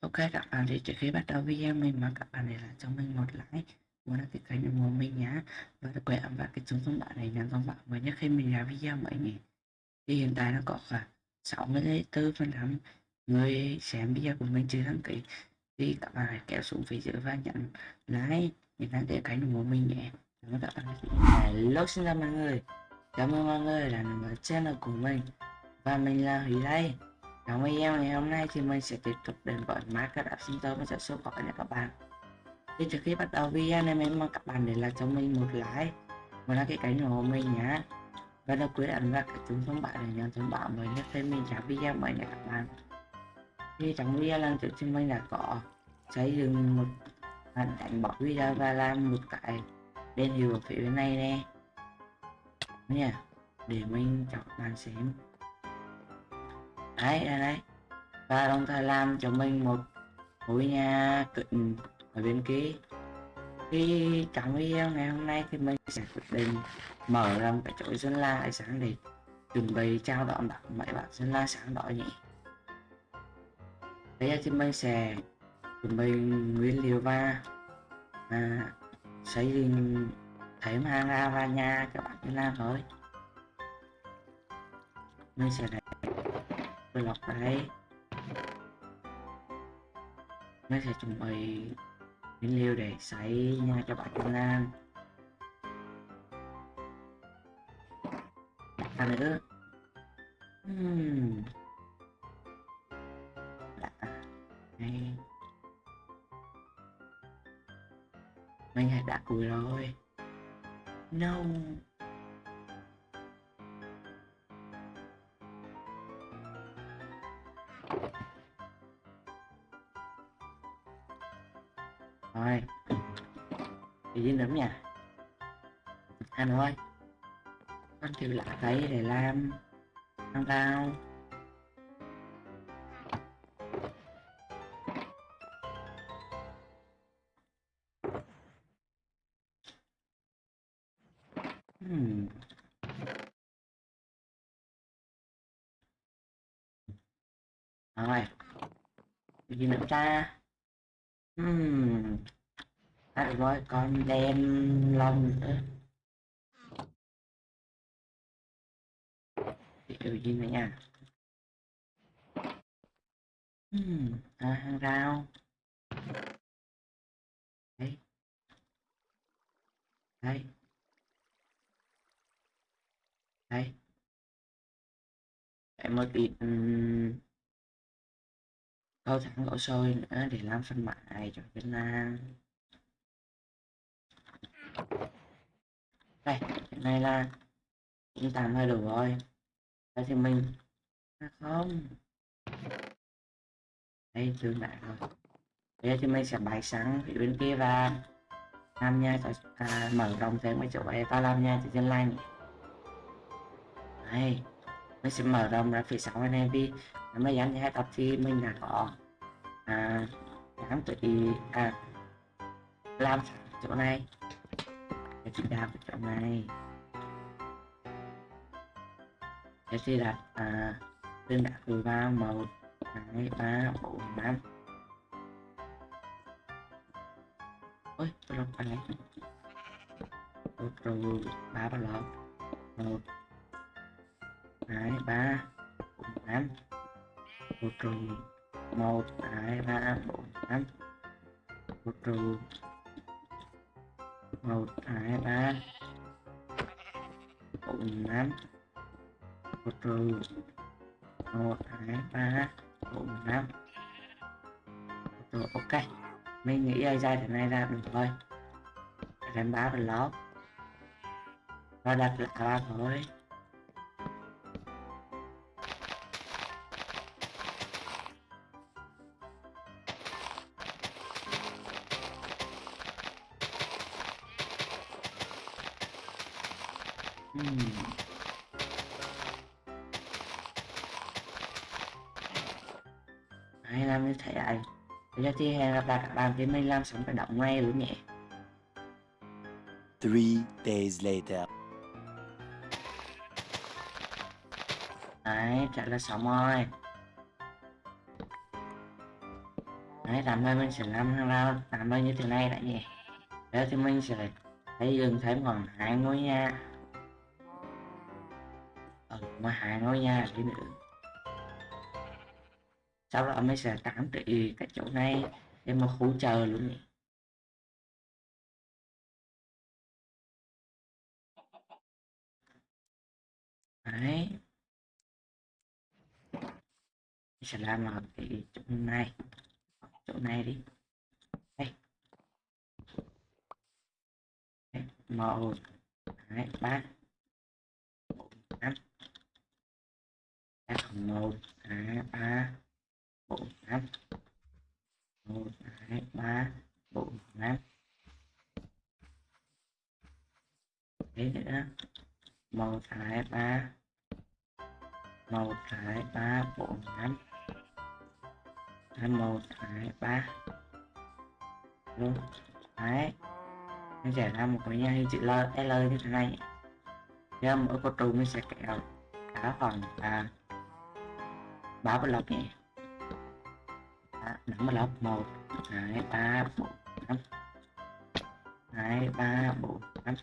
Ok, các bạn thì trước khi bắt đầu video mình mong các bạn để lại cho mình một like muốn đăng ký kênh ủng hộ mình nhé và đừng quên ấn vào cái chuông thông báo này nhận thông báo mới nhất khi mình ra video mới người thì hiện tại nó có khoảng 64 phần trăm người xem video của mình chưa đăng ký. Thì các bạn hãy kéo xuống phía dưới và nhận like nhấn đăng ký kênh ủng hộ mình nhé. Cảm ơn các bạn hello, xin chào mọi người. Cảm ơn mọi người đã nằm ở channel của mình. Và mình là Huy đây trong video ngày hôm nay thì mình sẽ tiếp tục đến với Minecraft Center. Sẽ số gọi nha các bạn. Thì trước khi bắt đầu video này, mình mong các bạn để lại cho mình một like một like cái kênh ủng hộ mình nhé và đừng quên ấn vào cái chuông thông báo để nhận thông báo mới nhất thêm mình trả video mới nha các bạn. Thì trong video lần trước thì mình đã có xây dựng một hình ảnh bỏ video và làm một cái đèn hiệu ở phía bên này nè. Nha, để mình cho các bạn xem đấy đây đấy. Và đồng thời làm cho mình một ngôi nhà cận ở bên kia. Thì trong video ngày hôm nay thì mình sẽ quyết định mở ra một cái chỗ dân la ánh sáng để chuẩn bị trao đón bạn mấy bạn dân la sáng đỏ nhỉ? Bây giờ thì mình sẽ chuẩn bị nguyên liệu và à, xây dựng thấy mang ra và nhà cho bạn dân la thôi. Mình sẽ để lọc đấy nó sẽ chuẩn bị những liệu để xảy nha cho bạn Trung Lan à nữa hmm. Đã. Đây. mình hãy đã cùi rồi no gì lắm nhỉ? Anh ơi anh kêu lạ thấy để làm. Làm tao. Hmm. rồi. Gì nữa ta? Hmm. À, rồi con đem lòng nữa. Điều gì nữa nha? Hmm. à, hàng rau đấy. Đấy. Đấy. Em mới bị câu thẳng gỗ sôi nữa để làm phân mại cho Việt Nam đây hiện nay là chúng ta hơi đủ rồi đây thì mình à, không. Đây tương lại rồi. Bây giờ thì mình sẽ bày sẵn phía bên kia và làm nha cho à, mở rộng thêm mấy chỗ này ta làm nha cho dân like đây mình sẽ mở rộng ra phía sau này vì nếu dán hai tập thì mình đã có à, dán tự à, làm chỗ này để chị đào chỗ này. Để chị đặt à, tên đặt từ vào một hai ba bốn năm ôi tôi lọc cái này rồi ba ba lọc một. Hai ba bốn năm một trừ một. Hai ba bốn năm một trừ một, hai, ba. Bốn, năm. Một trừ một, hai, ba. Bốn, năm. Rồi ok. Mình nghĩ ai ra thế này ra được thôi đánh bá và lót. Và đặt lại ba thôi giờ thì hẹn gặp lại các bạn khi mình làm xong cái động ngay luôn nhé Three days later. Đấy, trả là xong rồi. Đấy làm ơn mình sẽ làm hàng rào làm ơn như thế này đã nhỉ? Đó thì mình sẽ xây dựng thêm khoảng hai ngôi nhà. Ở ngoài hai ngôi nhà đi nữa sau đó mới sẽ tạm trị cái chỗ này để mà khu chờ luôn nhỉ? Đấy. Sẽ làm ở cái chỗ này. Chỗ này đi. Đây, đây. một hai ba. Bốn năm. Một hai ba bốn năm một hai ba bốn năm thế nữa một hai ba một hai ba bốn năm hai một hai ba luôn đấy nó sẽ ra một cái nhà chữ L, L như thế này giờ mỗi con trù mình sẽ kéo cả phần à, ba block nhỉ năm block một. Hai ba, bốn, năm. Hai ba, bốn, năm.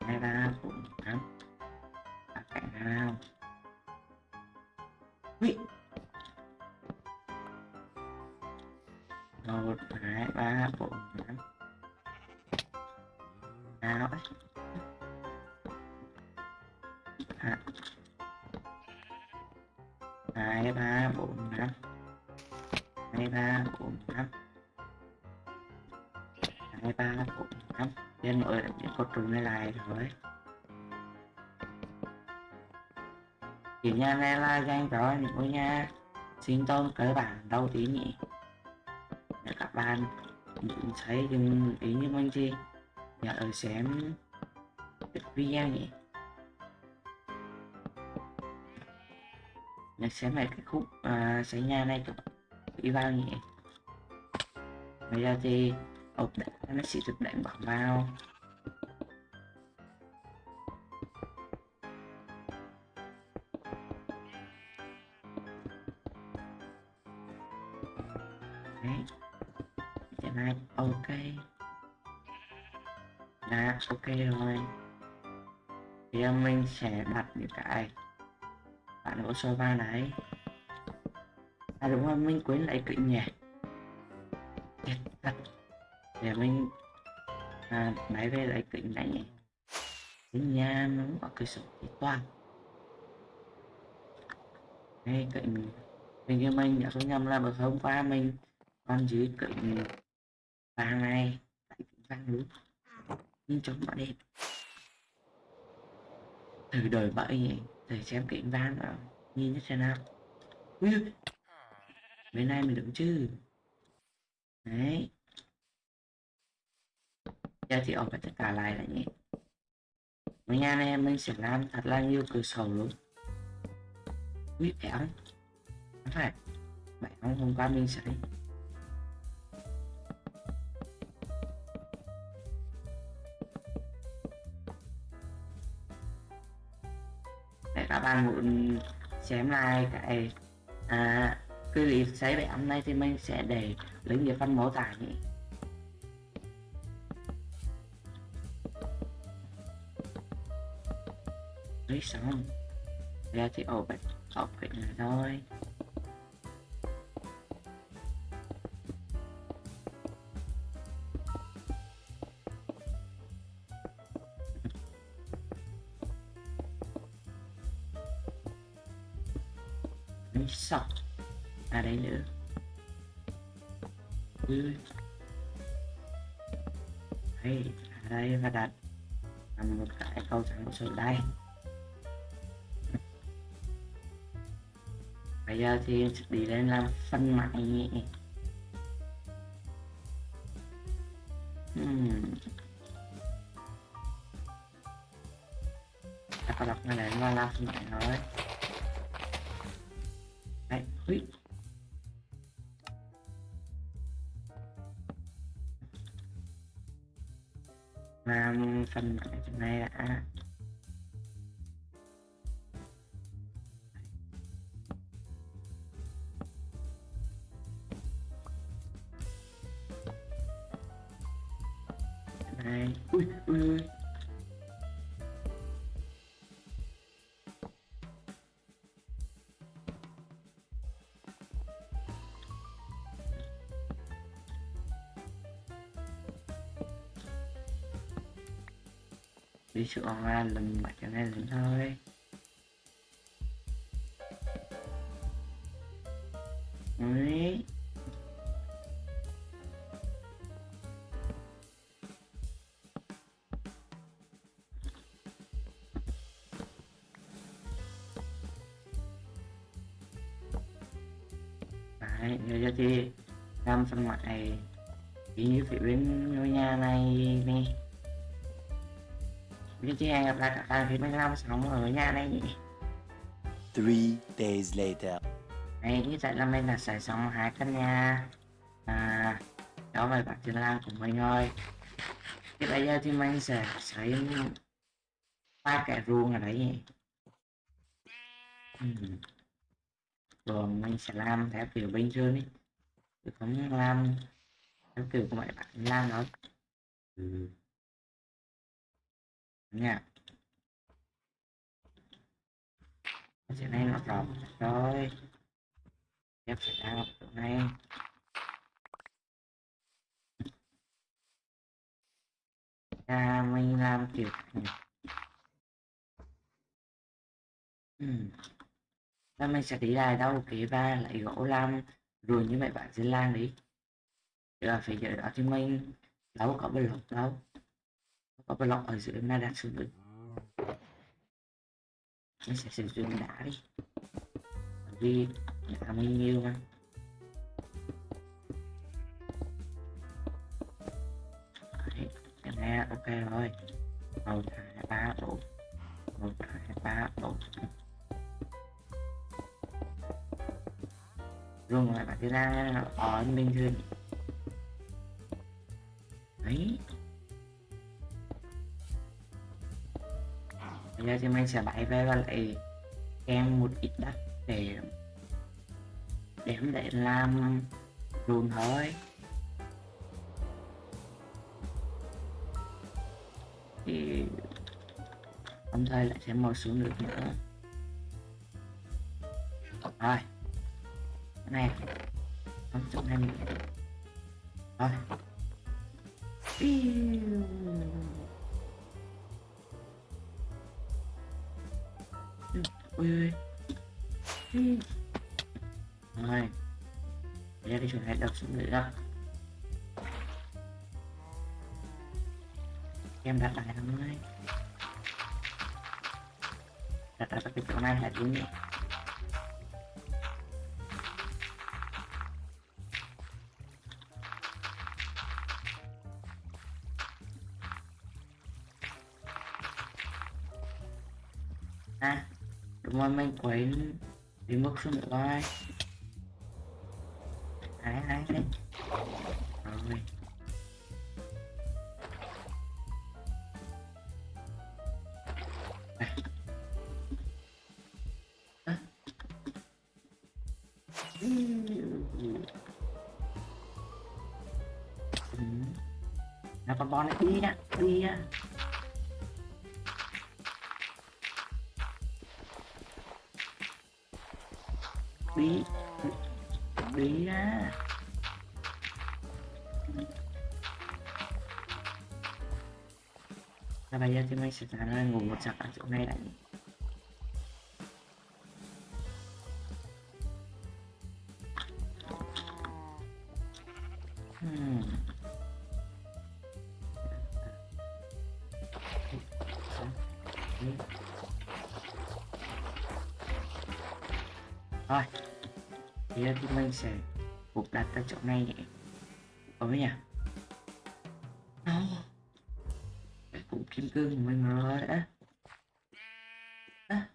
Hai ba, bốn, năm. Cạnh nào. Ui. một, hai, ba, bốn, năm. Nào. Ấy à. hai ba, bốn năm hai ba bốn năm hai ba bốn năm nên mọi những con trùng này lại rồi. Thì nhà này là danh đó những ngôi nhà sinh tồn cơ bản đầu tí nhỉ? Để các bạn thấy đừng ý như mình gì nhớ ở xem video nhỉ? Nhớ xem lại cái khúc uh, xây nhà này các đi vào nhỉ bây giờ thì ốp nó sẽ được đánh bóng vào đấy. Dạ Hiện nay ok. Là ok rồi. Thì mình sẽ đặt những cái bạn hỗ sơ va này à đúng rồi mình quên lại kính nhỉ để mình à, máy về lại kính này nhỉ cái nhà nó có cái sổ toàn. Đây kính mình mình như mình đã không nhầm là bữa hôm qua mình con dưới kính vàng này tại kính vàng đúng nhưng chống bọn đẹp. Thử đời bậy nhỉ thử xem kính vàng nào nhìn như thế nào. Ui, bên này mình đúng chứ. Đấy. Giờ thì ở tất cả lại là nhỉ mấy nhà này mình sẽ làm thật là nhiều cửa sổ luôn. Ui, béo Đúng phải Béo hôm qua mình sẽ để các bạn muốn xem lại cái à, cái gì xây bé hôm nay thì mình sẽ để lấy ở phân mô tả nhỉ lấy xong. Ra thì ổ bệnh học cái này câu trắng đây. Bây giờ thì em sẽ đi lên làm phân mại nhé hmm. các đọc này là nó làm phân mạng rồi. Đấy ui làm phần mạng này đã. Đi sự online lần mặt cho nên lần thôi Đấy. Đấy, giờ cho chị làm phần ngoại chỉ như phía bên ngôi nhà này nè Chị hẹn gặp lại các bạn phía bên làm sống ở nhà này nhỉ Three days later. Đấy, như vậy là mình đã xài xong hai căn nhà à, đó về bạn trên lan của mình thôi thì bây giờ thì mình sẽ xây ba cái ruộng ở đấy nhỉ Ừm. rồi mình sẽ làm theo kiểu bình thường đi chứ không làm theo kiểu của mấy bạn làm đâu ừ nha. Cái này nó rộng rồi em phải đang ở chỗ này. À, mình làm kiểu này. Ừ. Và mình sẽ đi lại đâu? Kế ba lại gỗ làm rồi như vậy bạn sẽ làm đi. Chứ là phải giờ đó thì mình đâu có block đâu có block ở dưới mà đặt xuống được mình sẽ sử dụng đá đi. Bởi vì đá mình nhiều mà. Đấy, cái này ok rồi. Một hai ba màu một hai ba bốn luôn rồi bạn cứ ra ở bình thường thành ra thì mình sẽ lấy về và lại em một ít đất để để để làm ruộng thôi thì đồng thời lại sẽ màu xuống được nữa. Rồi. Cái này. Không chỗ này. Mình rồi ui ui rồi bây cái đi xuống này đập xuống nữa em đặt lại thằng này đặt ở cái chỗ này là đúng nhỉ đúng rồi đi mất xuống nữa ai hái hái đấy rồi À. À. Ừ. ừ. Nào con bò này đi nha, đi nha. Bí bí á là bây giờ thì mình sẽ ra là ngủ một giấc ở chỗ này đã? Hmm. Rồi, bây giờ thì mình sẽ buộc đặt ở chỗ này nhé. Có nhỉ? Cái củ kim cương của mình rồi á. Á.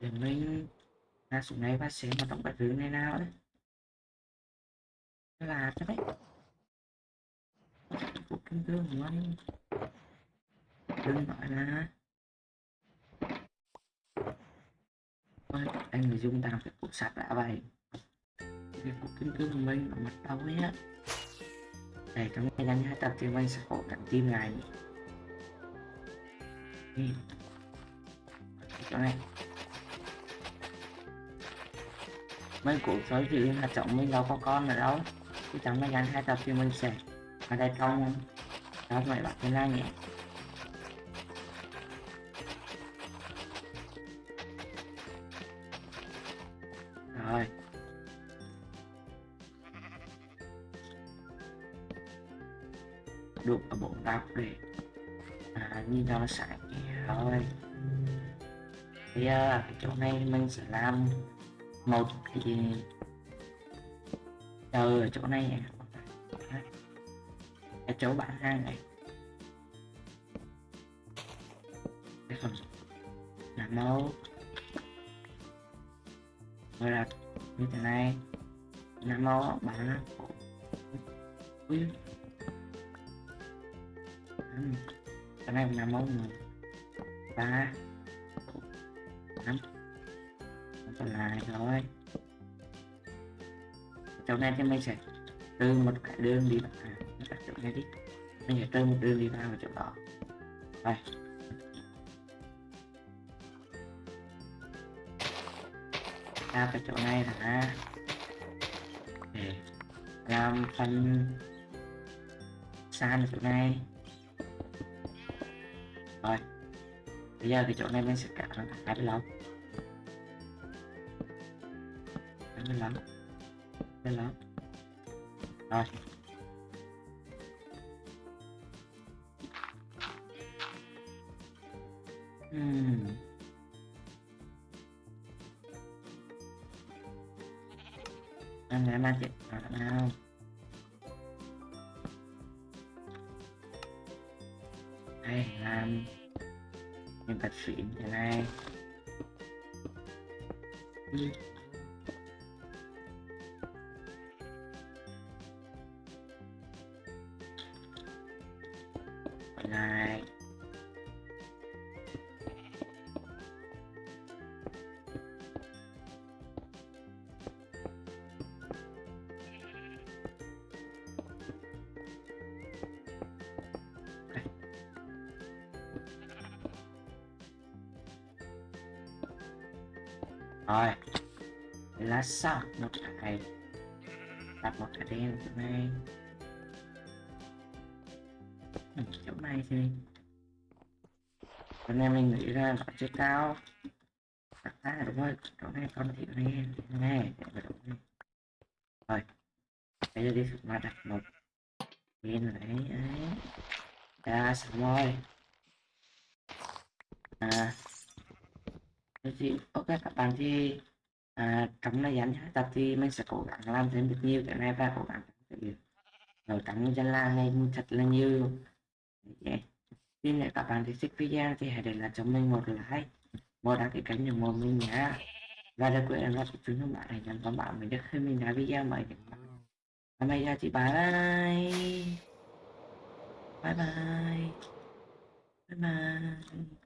Để mình ra xuống này và xem vào trong cái rừng này nào đấy. Là thế đấy cuộc kim cương của anh. Đừng gọi là ơi anh người dung đang phải cục sạch đã vậy. Cái cuộc kim cương của mình ở mặt đâu ấy á. Để trong ngày gian hai tập thì mình sẽ cố cảnh tim này Ừ. chỗ này mấy cuộc sói thì hạt trọng mình đâu có con ở đâu. Thì chẳng may gắn hai tập thì mình sẽ ở đây trong đó mày bạn cái này rồi. Đục ở bộ đọc để à, nhìn cho nó sạch rồi bây giờ chỗ này mình sẽ làm một cái chờ ở chỗ này cái chỗ bạn hàng này. Cái phần là mẫu. Rồi là như thế này. Là mẫu bạn Ui. Cái này là mẫu người ba. Năm. Còn lại rồi trong này thì mình sẽ từ một cái đường đi bạn à, đặt chỗ này đi mình sẽ từ một đường đi vào chỗ đó. Đây. Ra cái chỗ này là để làm phần san chỗ này. Rồi. Bây giờ cái chỗ này mình sẽ cắt nó thành bên lắm, hai bên lông. Bên rồi. Hmm. Anh đã mang chuyện nào đây làm nhân vật xịn thế này Ừ. rồi. Lá sau một cái. Đặt một cái đen chỗ này. Ừ, chỗ này thì hôm nay mình nghĩ ra nó chưa cao. Đặt ra đúng rồi chỗ này con thị này này. Để rồi. Bây giờ đi mà đặt một đen đấy ấy. Ra xong rồi. À thì ok các bạn thì à, trong thời gian tập thì mình sẽ cố gắng làm thêm được nhiều cái này và cố gắng ở trong dân la này thật là nhiều. Yeah. Xin nếu các bạn thích video thì hãy để lại cho mình một like một đăng ký kênh ủng hộ mình nhé và đặc biệt là chúng các bạn hãy nhấn vào bạn mình được khi mình ra video mới và bây giờ thì bye bye. Bye bye. Bye bye.